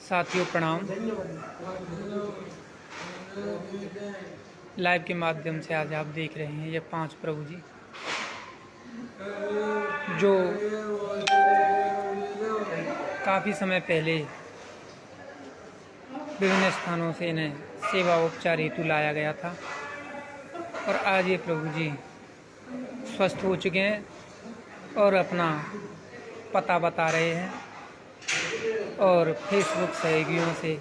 साथियों, प्रणाम। लाइव के माध्यम से आज आप देख रहे हैं ये पाँच प्रभु जी, जो काफ़ी समय पहले विभिन्न स्थानों से इन्हें सेवा उपचार हेतु लाया गया था और आज ये प्रभु जी स्वस्थ हो चुके हैं और अपना पता बता रहे हैं। और फेसबुक सहयोगियों से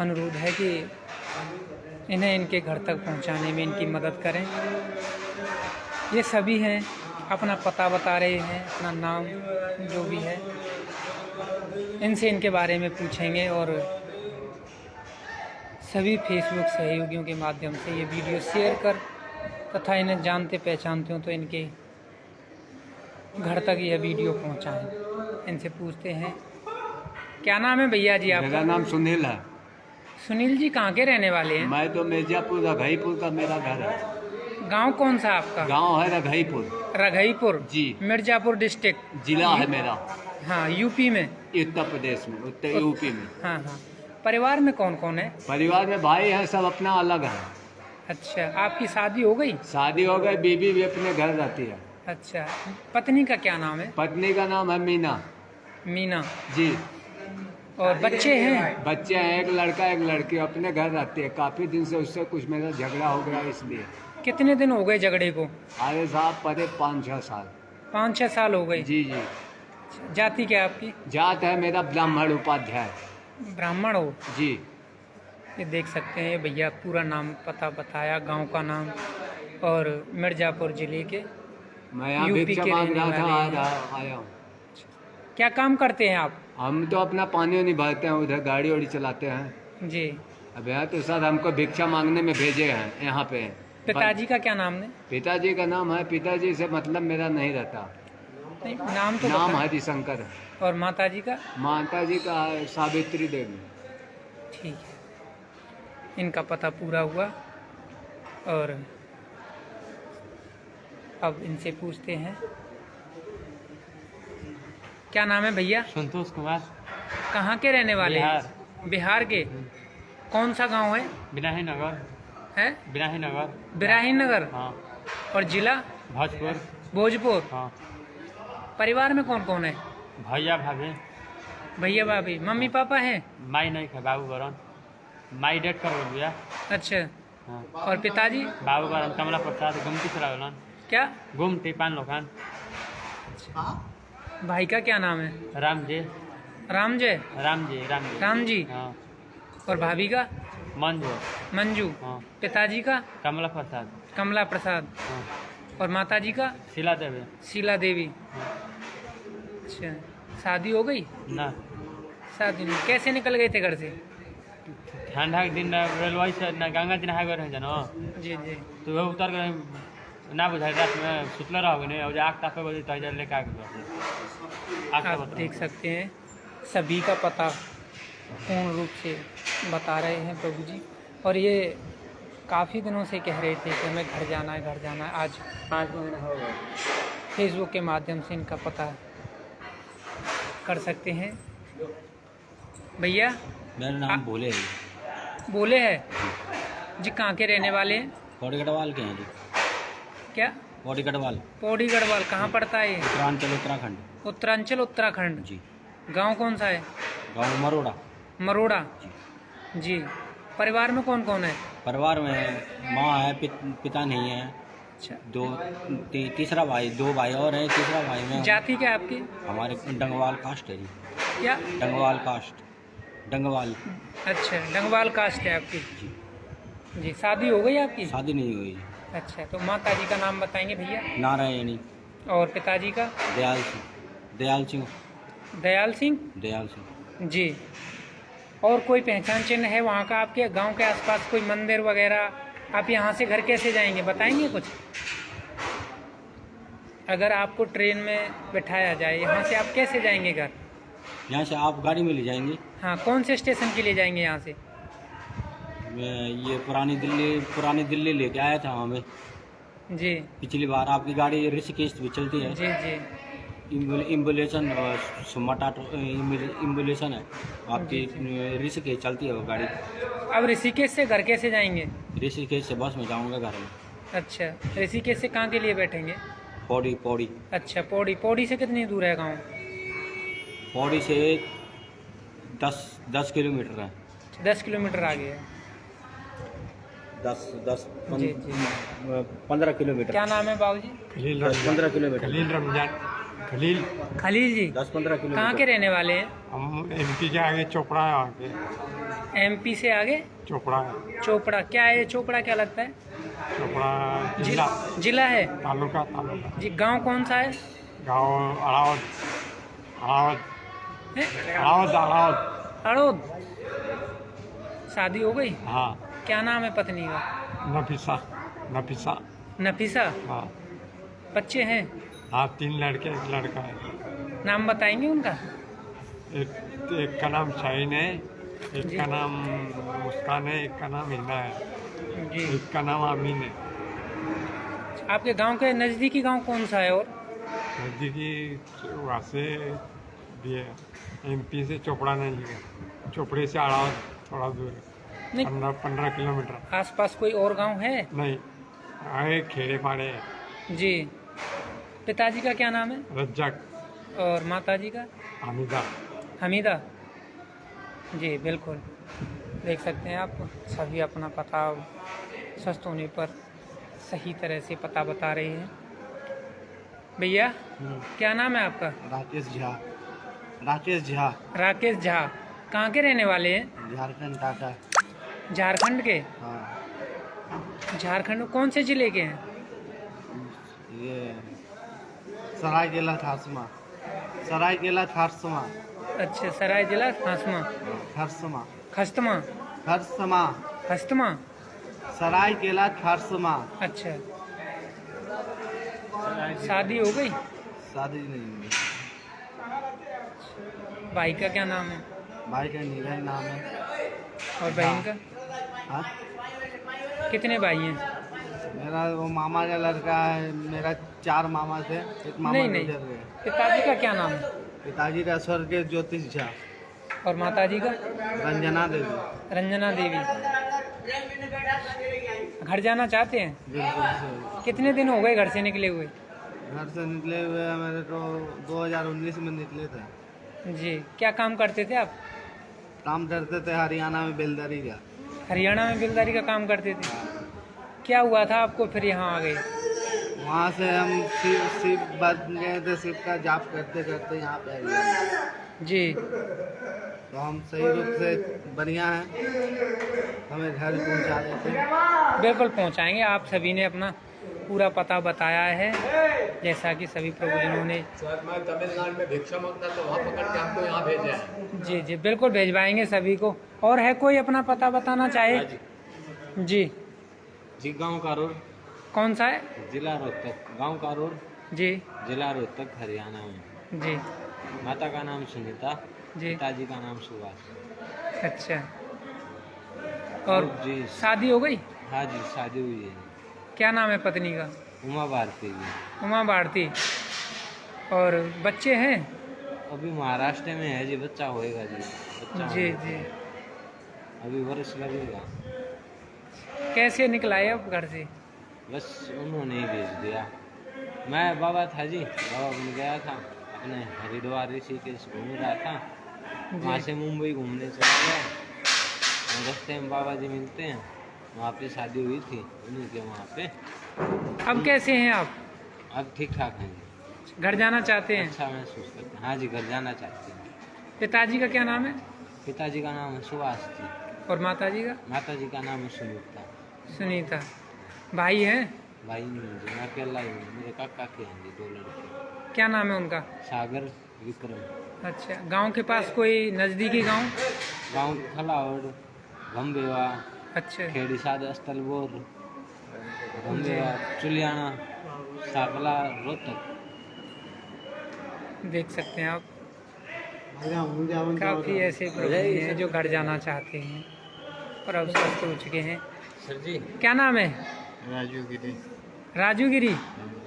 अनुरोध है कि इन्हें इनके घर तक पहुँचाने में इनकी मदद करें। ये सभी हैं, अपना पता बता रहे हैं, अपना नाम जो भी है, इनसे इनके बारे में पूछेंगे और सभी फेसबुक सहयोगियों के माध्यम से ये वीडियो शेयर कर तथा इन्हें जानते पहचानते हो तो इनके घर तक यह वीडियो पहुंचाएँ। इनसे पूछते हैं। क्या नाम है भैया जी मेरा आपका नाम सुनील है। सुनील जी कहाँ के रहने वाले हैं? मैं तो मिर्जापुर रघईपुर का मेरा घर है। गाँव कौन सा आपका? गाँव है रघईपुर। रघईपुर? जी। मिर्जापुर डिस्ट्रिक्ट। जिला है मेरा। हाँ यूपी में? उत्तर प्रदेश में उत्तर यूपी में। हाँ हाँ। परिवार में कौन कौन है? परिवार में भाई है सब अपना अलग है। अच्छा आपकी शादी हो गई? शादी हो गई बीबी भी अपने घर रहती है। अच्छा पत्नी का क्या नाम है? पत्नी का नाम है मीना। मीना। जी। और बच्चे हैं? बच्चे हैं एक लड़का एक लड़की अपने घर रहती है। काफ़ी दिन से उससे कुछ मेरा झगड़ा हो गया इसलिए। कितने दिन हो गए झगड़े को? अरे साहब परे पाँच छः साल। पाँच छः साल हो गए? जी जी। जाति क्या आपकी? जात है मेरा ब्राह्मण उपाध्याय। ब्राह्मण हो? जी। ये देख सकते हैं भैया पूरा नाम पता बताया गाँव का नाम। और मिर्ज़ापुर ज़िले के मैं यहाँ यूपी भिक्षा के मांग रहने रहा था वाले। आया हूँ। क्या काम करते हैं आप? हम तो अपना पानी वानी भरते हैं उधर गाड़ी वाड़ी चलाते हैं। जी। अब यहाँ तो सर हमको भिक्षा मांगने में भेजे हैं यहाँ पे। पिताजी का क्या नाम है? पिताजी का नाम है पिताजी से मतलब मेरा नहीं रहता। नहीं, नाम तो नाम। हरिशंकर और माता जी का? माता जी का सावित्री देवी। ठीक है। इनका पता पूरा हुआ। और अब इनसे पूछते हैं। क्या नाम है भैया? संतोष कुमार। कहाँ के रहने वाले हैं? बिहार। बिहार के? कौन सा गाँव है? बिनाही नगर। है? बिनाही नगर। बिराही नगर? हाँ। और जिला? भोजपुर। भोजपुर। हाँ। परिवार में कौन कौन है? भैया भाभी। भैया भाभी। मम्मी पापा हैं? माई नहीं खा बाबू बरन। माई डेट कर भैया। अच्छा। हाँ। और पिताजी? बाबू बरन कमला प्रसाद गुमती गलन क्या? गुमती पान लोखान भाई का क्या नाम है राम जी राम जय राम जी राम जी राम जी हाँ और भाभी का मंजू मंजू हाँ पिताजी का कमला प्रसाद कमला प्रसाद हाँ और माता जी का शीला देवी शीला देवी हाँ। अच्छा शादी हो गई ना शादी नहीं कैसे निकल गए थे घर से ठंडा के दिन रेलवे से ना गंगा जी नहा गए जी जी तो वह उतर गए ना बुझाई रात में सुतले रहोगे नहीं और आग तापे बजे तो इधर लेके आ गए आप देख सकते हैं सभी का पता पूर्ण रूप से बता रहे हैं प्रभु जी। और ये काफ़ी दिनों से कह रहे थे कि हमें घर जाना है घर जाना है। आज पाँच महीना हो गया फेसबुक के माध्यम से इनका पता कर सकते हैं। भैया? मेरा आ- नाम भोले है। बोले है? जी। कहाँ के रहने वाले हैं? के हैं जी। क्या? पौड़ी गढ़वाल। पौड़ी गढ़वाल कहाँ पड़ता है उत्तरांचल उत्तराखंड। उत्तरांचल उत्तराखंड? जी। गाँव कौन सा है? गाँव मरोड़ा। मरोड़ा? जी। जी। परिवार में कौन कौन है? परिवार में माँ है पित, पिता नहीं है। अच्छा। दो ती, तीसरा भाई दो भाई और हैं। तीसरा भाई में जाति क्या है आपकी? हमारे डंगवाल कास्ट है जी। क्या? डंगवाल कास्ट। डंगवाल। अच्छा डंगवाल कास्ट है आपकी। जी। जी शादी हो गई आपकी? शादी नहीं हुई। अच्छा तो माता जी का नाम बताएँगे भैया? नारायणी। और पिताजी का? दयाल सिंह। दयाल सिंह। दयाल सिंह? दयाल सिंह। जी। और कोई पहचान चिन्ह है वहाँ का आपके? गाँव के आसपास कोई मंदिर वगैरह? आप यहाँ से घर कैसे जाएँगे? बताएँगे कुछ? अगर आपको ट्रेन में बिठाया जाए यहाँ से आप कैसे जाएँगे घर? यहाँ से आप गाड़ी में ले जाएँगे। हाँ कौन से स्टेशन के लिए जाएँगे यहाँ से? ये पुरानी दिल्ली पुरानी दिल्ली लेके आया था हमें जी। पिछली बार आपकी गाड़ी ऋषिकेश भी चलती है। जी जी। इम्बुलेशन मटाटो इम्बुलेशन है। आपकी ऋषिकेश चलती है वो गाड़ी। अब ऋषिकेश से घर कैसे जाएँगे? ऋषिकेश से बस में जाऊँगा घर में। अच्छा ऋषिकेश से कहाँ के लिए बैठेंगे? पौड़ी पौड़ी। अच्छा पौड़ी। पौड़ी से कितनी दूर है गाँव? पौड़ी से दस दस किलोमीटर है। दस किलोमीटर आगे है। दस दस जी, जी। पंद्रह किलोमीटर। क्या नाम है बाबू जी? पंद्रह किलोमीटर। खलील रमज़ान। खलील। खलील जी दस पंद्रह किलोमीटर। कहाँ के रहने वाले हैं? हम एम पी के आगे चोपड़ा है आगे। एमपी से आगे? चोपड़ा है। चोपड़ा। क्या है चोपड़ा? क्या लगता है? चोपड़ा जिला। जिला है? तालुका तालुका। जी गाँव कौन सा है? गाँव अड़ावत अड़ावत अड़ावत अड़ावत अड़ोद शादी हो गई? हाँ। क्या नाम है पत्नी का? नफीसा नफीसा। नफीसा? हाँ। बच्चे हैं? हाँ तीन लड़के एक लड़का है। नाम बताएँगे उनका? एक एक का नाम शाहीन है एक का नाम मुस्कान है एक का नाम हिना है। जी। एक का नाम अमीन है। आपके गाँव के नज़दीकी गाँव कौन सा है और? नज़दीकी वहाँ से भी है एम से चोपड़ा नहीं है। चोपड़े से अड़ावत थोड़ा दूर है। नहीं। पंद्रह पंद्रह किलोमीटर। आसपास कोई और गाँव है? नहीं आए खेड़े पाड़े जी। पिताजी का क्या नाम है? रज्जक। और माताजी का? हमीदा। हमीदा। जी बिल्कुल। देख सकते हैं आप सभी अपना पता स्वस्थ होने पर सही तरह से पता बता रहे हैं। भैया क्या नाम है आपका? राकेश झा। राकेश झा। राकेश झा। कहाँ के रहने वाले हैं? झारखंड टाटा। झारखंड के? हाँ। झारखंड में कौन से ज़िले के हैं? ये सरायकेला खासमा सरायकेला खारसमा। अच्छा सराय जिला खासमा खारसमा। खस्तमा। खारसमा हस्तमा सरायकेला खारसमा। अच्छा। शादी हो गई? शादी नहीं हुई। भाई का क्या नाम है? भाई का निगाह नाम है। और बहन का? हाँ? कितने भाई हैं? मेरा वो मामा का लड़का है मेरा चार मामा थे एक मामा नहीं नहीं। पिताजी का क्या नाम? है पिताजी का स्वर्गीय ज्योतिष झा। और माताजी का? रंजना देवी। रंजना देवी। घर जाना चाहते हैं? कितने दिन हो गए घर से निकले हुए? घर से निकले हुए मेरे तो 2019 में निकले थे। जी। क्या काम करते थे आप? काम करते थे हरियाणा में बेलदारी का। हरियाणा में बिलदारी का काम करते थे। क्या हुआ था आपको फिर यहाँ आ गए? वहाँ से हम शिव शिव बन गए थे शिव का जाप करते करते यहाँ पे गए। जी। तो हम सही रूप से बढ़िया हैं। हमें घर पहुँचा देते बिल्कुल पहुँचाएँगे। आप सभी ने अपना पूरा पता बताया है। जैसा कि सभी प्रभुजनों ने तमिलनाडु में भिक्षा माँगता तो वहाँ पकड़ के हमको यहाँ भेजा है। जी जी बिल्कुल भेजवाएँगे सभी को। और है कोई अपना पता बताना चाहे? जी। जी। गाँव कारोर कौन सा है? जिला रोहतक गाँव कारोर जी। जिला रोहतक हरियाणा में। जी। माता का नाम सुनीता। जी। पिताजी का नाम सुभाष। अच्छा। और जी। शादी हो गई? हाँ जी शादी हुई है। क्या नाम है पत्नी का? उमा भारती की उमा भारती। और बच्चे हैं? अभी महाराष्ट्र में है जी बच्चा होएगा जी। बच्चा जी। जी। अभी वर्ष लगेगा। कैसे निकला है अब घर से? बस उन्होंने ही भेज दिया। मैं बाबा था जी बाबा बन गया था। अपने हरिद्वार ऋषिकेश घूम रहा था। वहाँ से मुंबई घूमने चला गया। रास्ते में बाबा जी मिलते हैं। वहाँ पे शादी हुई थी उन्हीं के वहाँ पे। अब कैसे हैं आप? अब ठीक ठाक हैं जी। घर जाना चाहते हैं? अच्छा महसूस करते हैं। हाँ जी घर जाना चाहते हैं। पिताजी का क्या नाम है? पिताजी का नाम है सुभाष जी। और माताजी का? माता जी का नाम है सुनीता। सुनीता। भाई हैं? भाई नहीं है मैं अकेला ही हूँ मेरे काका के हैं जी दो लड़के। क्या नाम है उनका? सागर विक्रम। अच्छा गाँव के पास कोई नज़दीकी गाँव? गाँव खलावड़ गम्बेवा अच्छा। खेड़ी साद अस्तलबोर गम्बेवा चुलियाना साकला रोहतक। देख सकते हैं आप। काफ़ी ऐसे हैं जो घर जाना चाहते हैं। और अब स्वस्थ हो चुके हैं। सर जी। क्या नाम है? राजू गिरी। राजू गिरी?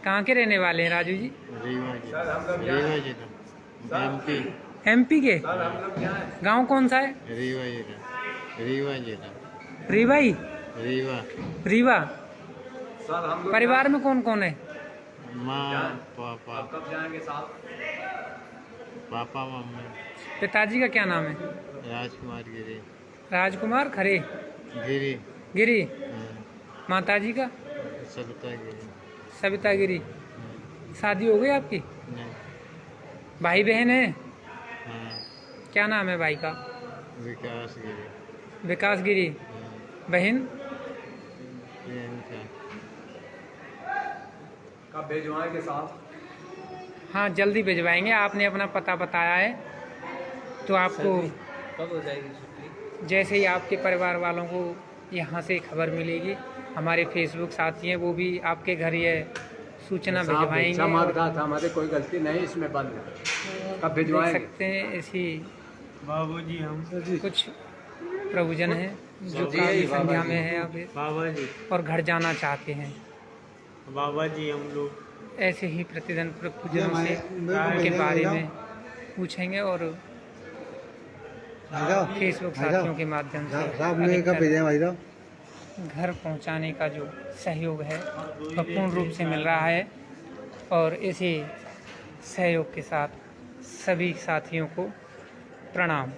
कहाँ के रहने वाले हैं राजू जी? रीवा जिला एमपी एमपी के? गाँव कौन सा है? रीवा जिला रीवा जिला रीवाई? रीवा। रीवा? परिवार में कौन कौन है? माँ पापा। Papa mummy. पिताजी का क्या नाम है? राजकुमार गिरी। राजकुमार खरे। गिरी। गिरी? माता जी का? सविता गिरी सविता गिरी हाँ, शादी हो गई आपकी? नहीं। भाई बहन है? हाँ। क्या नाम है भाई का? विकास गिरी। विकास गिरी। हाँ, बहन? कब भेजवाएँगे साथ? हाँ जल्दी भिजवाएँगे। आपने अपना पता बताया है। तो आपको कब हो जाएगी छुट्टी? जैसे ही आपके परिवार वालों को यहाँ से खबर मिलेगी हमारे फेसबुक साथी हैं वो भी आपके घर ये सूचना भिजवाएँगे था हमारी कोई गलती नहीं इसमें बंद है। कब भिजवाएँगे? सकते हैं ऐसी बाबू जी हम कुछ प्रभुजन हैं जो काफ़ी संख्या में है अभी बाबा जी और घर जाना चाहते हैं। बाबा जी हम लोग ऐसे ही प्रतिदिन प्रभुजनों से उनके बारे में पूछेंगे और फेसबुक साथियों के माध्यम से घर पहुँचाने का जो सहयोग है वह पूर्ण रूप से मिल रहा है और इसी सहयोग के साथ सभी साथियों को प्रणाम।